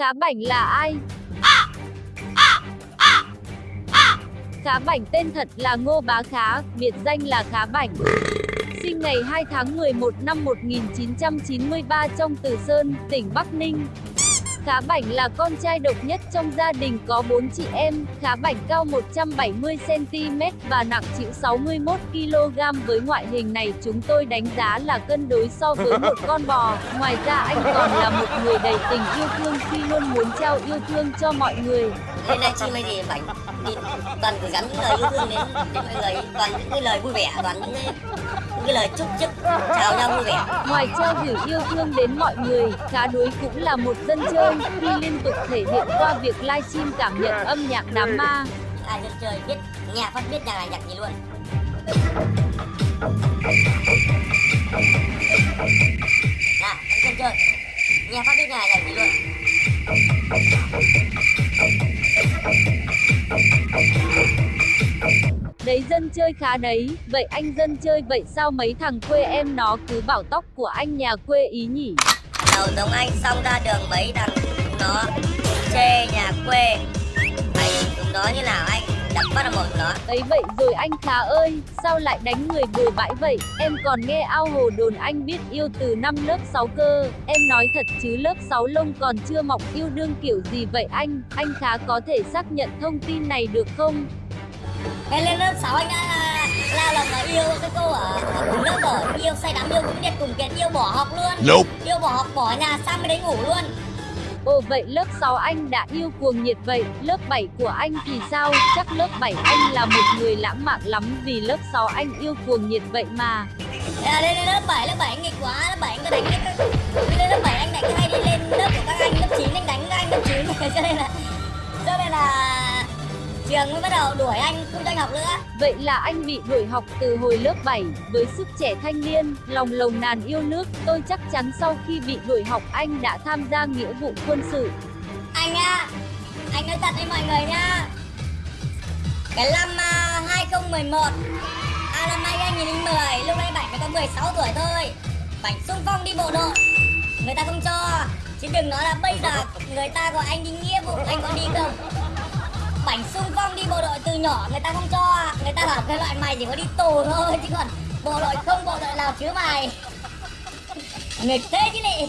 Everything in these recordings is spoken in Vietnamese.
Khá Bảnh là ai? Khá Bảnh tên thật là Ngô Bá Khá, biệt danh là Khá Bảnh. Sinh ngày 2 tháng 11 năm 1993 trong Từ Sơn, tỉnh Bắc Ninh. Khá Bảnh là con trai độc nhất trong gia đình có 4 chị em, Khá Bảnh cao 170cm và nặng chịu 61kg với ngoại hình này chúng tôi đánh giá là cân đối so với một con bò. Ngoài ra anh còn là một người đầy tình yêu thương khi luôn muốn trao yêu thương cho mọi người. Lên đây chi mấy thì bảnh thì toàn gửi gắm những lời yêu thương đến, đến mọi người, toàn những cái lời vui vẻ, toàn những cái, những cái lời chúc chúc chào nhau vui vẻ. Ngoài trao gửi yêu thương đến mọi người, Khá Đuối cũng là một dân chơi khi liên tục thể hiện qua việc livestream cảm nhận âm nhạc đám ma. Ai dân chơi biết nhạc phát biết nhạc này nhạc gì luôn. Nào, dân chơi. Nhạc phát biết nhạc này nhạc gì luôn. Dân chơi khá đấy, vậy anh dân chơi vậy sao mấy thằng quê em nó cứ bảo tóc của anh nhà quê ý nhỉ? Đầu giống anh xong ra đường mấy thằng nó chê nhà quê. Mày chúng nó như nào anh? Đập bắt là một nó. Ấy vậy rồi anh khá ơi, sao lại đánh người bừa bãi vậy? Em còn nghe ao hồ đồn anh biết yêu từ năm lớp 6 cơ. Em nói thật chứ lớp 6 lông còn chưa mọc yêu đương kiểu gì vậy anh? Anh khá có thể xác nhận thông tin này được không? Cái lên lớp 6 anh đã lao lòng là yêu cái cô ở, ở cùng lớp rồi Yêu say đắm yêu cũng điệt cùng kiệt yêu bỏ học luôn Nope. Yêu bỏ học bỏ nhà sang bên đấy ngủ luôn Ồ vậy lớp 6 anh đã yêu cuồng nhiệt vậy, lớp 7 của anh thì sao? Chắc lớp 7 anh là một người lãng mạn lắm vì lớp 6 anh yêu cuồng nhiệt vậy mà. Là lên lên lớp 7, lớp 7 anh nghịch quá, lớp 7 anh có đánh. Lên lớp 7 anh đánh hay đi lên lớp của các anh, lớp 9 anh đánh các anh lớp 9 Cho nên là... Trường mới bắt đầu đuổi anh, không cho anh học nữa. Vậy là anh bị đuổi học từ hồi lớp 7, với sức trẻ thanh niên, lòng lồng nàn yêu nước, tôi chắc chắn sau khi bị đuổi học anh đã tham gia nghĩa vụ quân sự. Anh nha Anh nói thật với mọi người nha Cái năm uh, 2011 À năm 2010 Lúc đấy Bảnh mới có 16 tuổi thôi. Bảnh xung phong đi bộ đội. Người ta không cho Chứ đừng nói là bây giờ người ta gọi anh đi nghĩa vụ Anh có đi không Bảnh xung phong đi bộ đội từ nhỏ Người ta không cho Người ta bảo cái loại mày chỉ có đi tù thôi Chứ còn bộ đội không bộ đội nào chứa mày. Nghịch thế chứ nị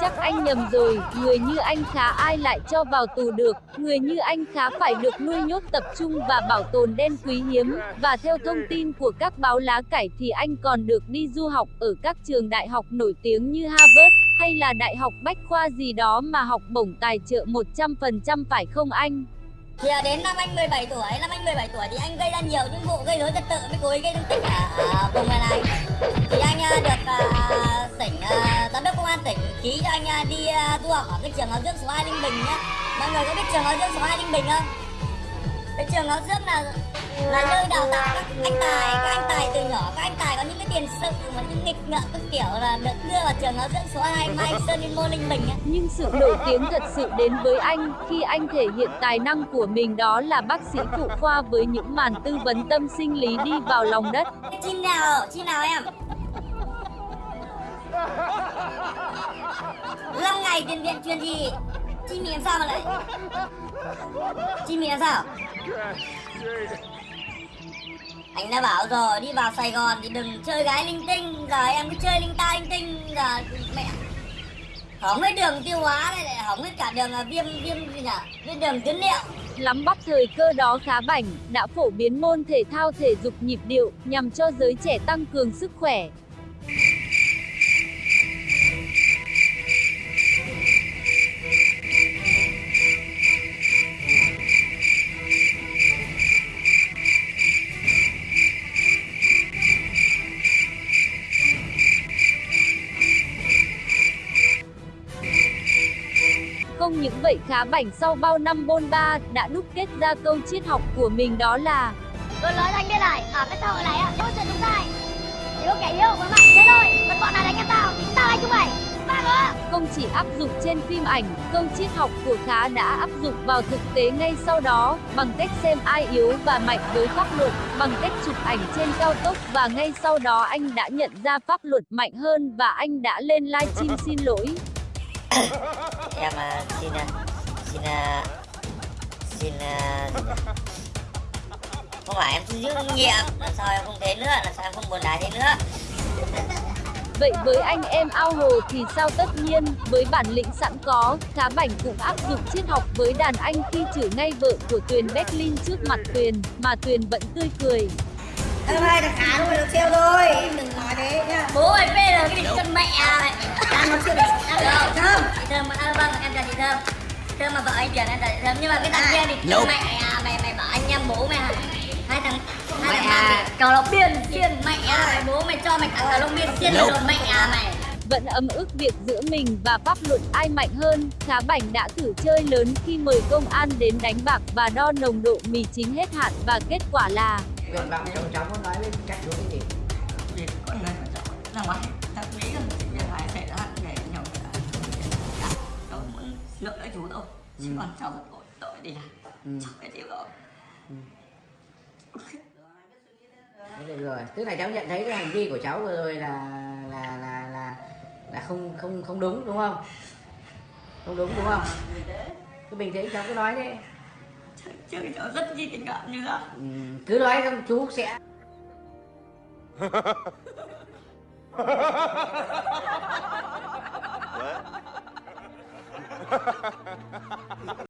Chắc anh nhầm rồi, người như anh khá ai lại cho vào tù được, người như anh khá phải được nuôi nhốt tập trung và bảo tồn đen quý hiếm, và theo thông tin của các báo lá cải thì anh còn được đi du học ở các trường đại học nổi tiếng như Harvard, hay là đại học Bách Khoa gì đó mà học bổng tài trợ 100% phải không anh? Thì à, đến năm anh 17 tuổi, năm anh 17 tuổi thì anh gây ra nhiều những vụ gây rối trật tự với cố ý gây thương tích ở, vùng này này. Thì anh à, được à, tỉnh à, giám đốc công an tỉnh ký cho anh à, đi à, du học ở cái trường giáo dưỡng số 2 Linh Bình nhá. Mọi người có biết trường giáo dưỡng số 2 Linh Bình không? Cái trường giáo dưỡng là là nơi đào tạo các anh tài, các anh tài từ nhỏ các anh tài có những cái tiền sự mà những nghịch ngợm các kiểu là được đưa vào trường giáo dưỡng số 2 Mai Sơn Yên Môn Linh Bình á. Nhưng sự nổi tiếng thật sự đến với anh khi anh thể hiện tài năng của mình đó là bác sĩ phụ khoa với những màn tư vấn tâm sinh lý đi vào lòng đất. Chim nào, chim nào em? Long ngày tiền viện truyền gì? Chim mình làm sao mà lại? Chim mình làm sao? Anh đã bảo rồi, đi vào Sài Gòn thì đừng chơi gái linh tinh Giờ em cứ chơi linh ta linh tinh Giờ mẹ Hỏng hết đường tiêu hóa này lại hỏng hết cả đường viêm viêm gì nhỉ? Viêm đường tuyến liệu Lắm bắt thời cơ đó khá bảnh, đã phổ biến môn thể thao thể dục nhịp điệu nhằm cho giới trẻ tăng cường sức khỏe. Không những vậy khá bảnh sau bao năm bôn ba đã đúc kết ra câu triết học của mình đó là Tôi nói anh biết này, ở cái xã hội này á, có chuyện chúng sai. Chỉ có kẻ yêu và mạnh thế thôi Còn bọn nào đánh em tao, thì tao đánh chúng mày. Ba nữa không chỉ áp dụng trên phim ảnh, câu triết học của Khá đã áp dụng vào thực tế ngay sau đó, bằng cách xem ai yếu và mạnh với pháp luật, bằng cách chụp ảnh trên cao tốc và ngay sau đó anh đã nhận ra pháp luật mạnh hơn và anh đã lên livestream xin lỗi. em à, xin à, xin à, xin không phải em xin giữ kinh nghiệm làm sao em không thế nữa làm sao em không buồn đái thế nữa Vậy với anh em ao hồ thì sao tất nhiên, với bản lĩnh sẵn có, Khá Bảnh cũng áp dụng triết học với đàn anh khi chửi ngay vợ của Tuyền Berlin trước mặt Tuyền, mà Tuyền vẫn tươi cười. Thơm ơi, thằng Khá thôi, được trêu thôi. Em đừng nói thế nhá Bố ơi, phê rồi, cái địch chân mẹ này Đang nói chuyện ăn được? Thơm. Chị Thơm, à, vâng, em chào chị Thơm. Thơm mà vợ anh chuyển em chào chị Thơm. Nhưng mà cái thằng kia địch chân mẹ à, mày, mày bảo anh em bố mày hả? Hai thằng, hai thằng thì cào lộc biên, xiên mẹ à, bố mày cho mày cả cào lộc biên, xiên rồi mẹ à mày Vẫn ấm ức việc giữa mình và pháp luật ai mạnh hơn, Khá Bảnh đã thử chơi lớn khi mời công an đến đánh bạc và đo nồng độ mì chính hết hạn và kết quả là nguyện vọng chồng cháu muốn nói với các chú cái gì? Vì con người mà cháu. Ra ngoài ta nghĩ rằng sự việc này xảy ra để nhau cháu muốn lựa lấy chú thôi chứ còn cháu tội tội đi làm. Ừ. cháu phải chịu rồi. Thế được rồi. Tức là cháu nhận thấy cái hành vi của cháu vừa rồi là là là là là không không không đúng đúng không? Không đúng đúng không? Cứ bình tĩnh cháu cứ nói đi chứ nó rất chi tình cảm như đó ừ, cứ nói xong chú sẽ What?